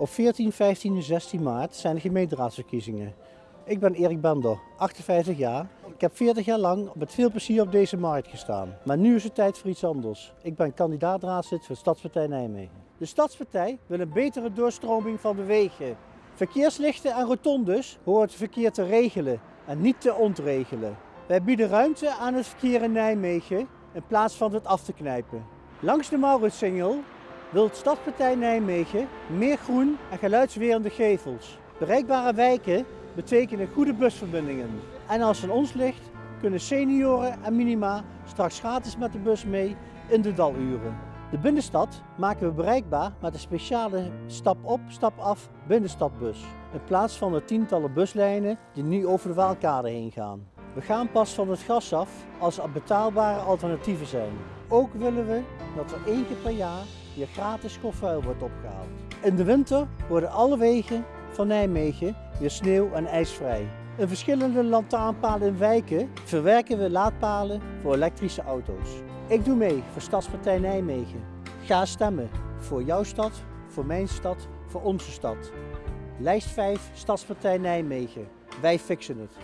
Op 14, 15 en 16 maart zijn de gemeenteraadsverkiezingen. Ik ben Erik Bender, 58 jaar. Ik heb 40 jaar lang met veel plezier op deze markt gestaan. Maar nu is het tijd voor iets anders. Ik ben kandidaat-raadslid voor Stadspartij Nijmegen. De Stadspartij wil een betere doorstroming van de wegen. Verkeerslichten en rotondes horen het verkeer te regelen en niet te ontregelen. Wij bieden ruimte aan het verkeer in Nijmegen in plaats van het af te knijpen. Langs de Mauritsingel wil de Stadspartij Nijmegen meer groen en geluidswerende gevels. Bereikbare wijken betekenen goede busverbindingen. En als het ons ligt, kunnen senioren en minima straks gratis met de bus mee in de daluren. De binnenstad maken we bereikbaar met een speciale stap op, stap af binnenstadbus. In plaats van de tientallen buslijnen die nu over de Waalkade heen gaan. We gaan pas van het gas af als er betaalbare alternatieven zijn. Ook willen we dat er één keer per jaar hier gratis kofvuil wordt opgehaald. In de winter worden alle wegen van Nijmegen weer sneeuw- en ijsvrij. In verschillende lantaarnpalen in wijken verwerken we laadpalen voor elektrische auto's. Ik doe mee voor Stadspartij Nijmegen. Ga stemmen voor jouw stad, voor mijn stad, voor onze stad. Lijst 5 Stadspartij Nijmegen. Wij fixen het.